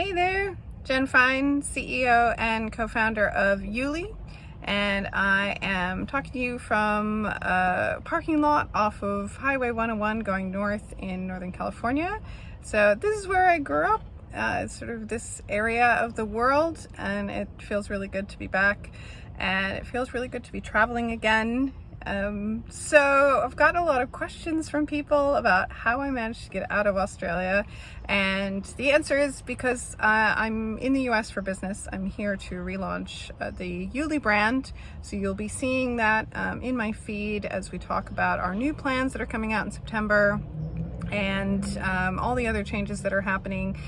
Hey there, Jen Fine, CEO and co-founder of Yuli, and I am talking to you from a parking lot off of Highway 101 going north in Northern California. So this is where I grew up, uh, sort of this area of the world, and it feels really good to be back, and it feels really good to be traveling again um, so I've gotten a lot of questions from people about how I managed to get out of Australia and the answer is because uh, I'm in the US for business. I'm here to relaunch uh, the Yuli brand. So you'll be seeing that um, in my feed as we talk about our new plans that are coming out in September and um, all the other changes that are happening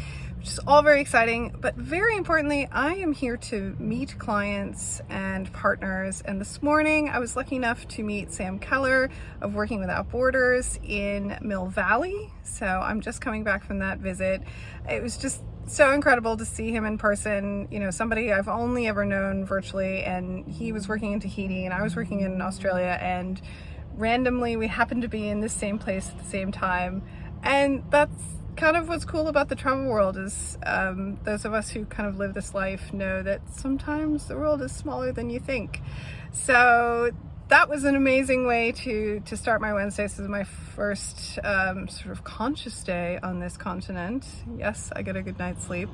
which is all very exciting. But very importantly, I am here to meet clients and partners. And this morning I was lucky enough to meet Sam Keller of Working Without Borders in Mill Valley. So I'm just coming back from that visit. It was just so incredible to see him in person. You know, somebody I've only ever known virtually and he was working in Tahiti and I was working in Australia and randomly we happened to be in the same place at the same time. And that's kind of what's cool about the travel world is um, those of us who kind of live this life know that sometimes the world is smaller than you think. So that was an amazing way to to start my Wednesday. This is my first um, sort of conscious day on this continent. Yes, I get a good night's sleep.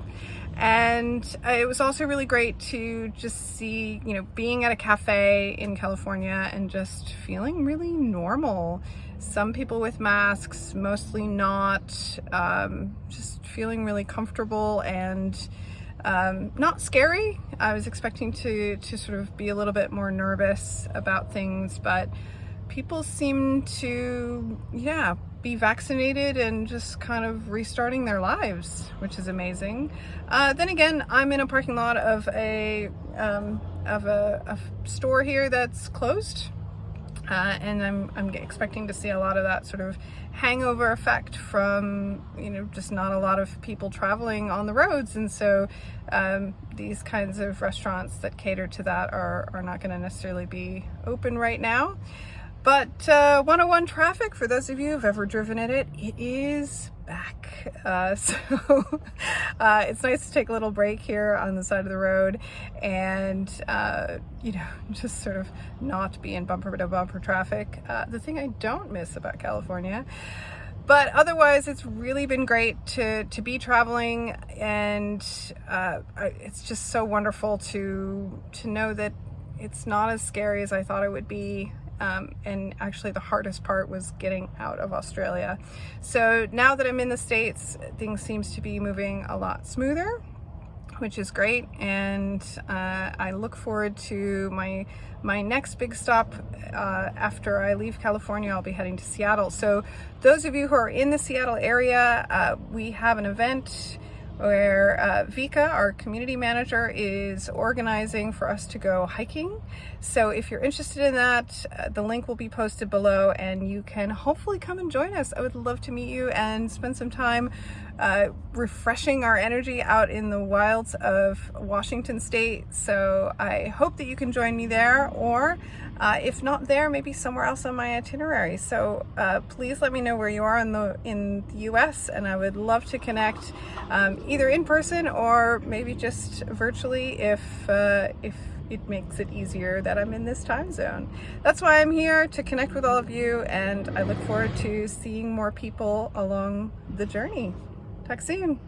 And it was also really great to just see, you know, being at a cafe in California and just feeling really normal. Some people with masks, mostly not, um, just feeling really comfortable and um, not scary. I was expecting to, to sort of be a little bit more nervous about things, but people seem to, yeah, be vaccinated and just kind of restarting their lives, which is amazing. Uh, then again, I'm in a parking lot of a, um, of a, a store here that's closed uh, and I'm, I'm expecting to see a lot of that sort of hangover effect from, you know, just not a lot of people traveling on the roads. And so um, these kinds of restaurants that cater to that are, are not going to necessarily be open right now. But uh, 101 traffic, for those of you who've ever driven in it, it is back. Uh, so uh, it's nice to take a little break here on the side of the road and, uh, you know, just sort of not be in bumper to bumper traffic. Uh, the thing I don't miss about California but otherwise it's really been great to to be traveling and uh, it's just so wonderful to to know that it's not as scary as I thought it would be um, and actually the hardest part was getting out of Australia. So now that I'm in the States, things seems to be moving a lot smoother which is great. And uh, I look forward to my my next big stop uh, after I leave California. I'll be heading to Seattle. So those of you who are in the Seattle area uh, we have an event where uh, Vika, our community manager, is organizing for us to go hiking. So if you're interested in that, uh, the link will be posted below and you can hopefully come and join us. I would love to meet you and spend some time uh, refreshing our energy out in the wilds of Washington State. So I hope that you can join me there or uh, if not there, maybe somewhere else on my itinerary. So uh, please let me know where you are in the in the US and I would love to connect um, either in person or maybe just virtually if, uh, if it makes it easier that I'm in this time zone. That's why I'm here to connect with all of you and I look forward to seeing more people along the journey. Talk soon.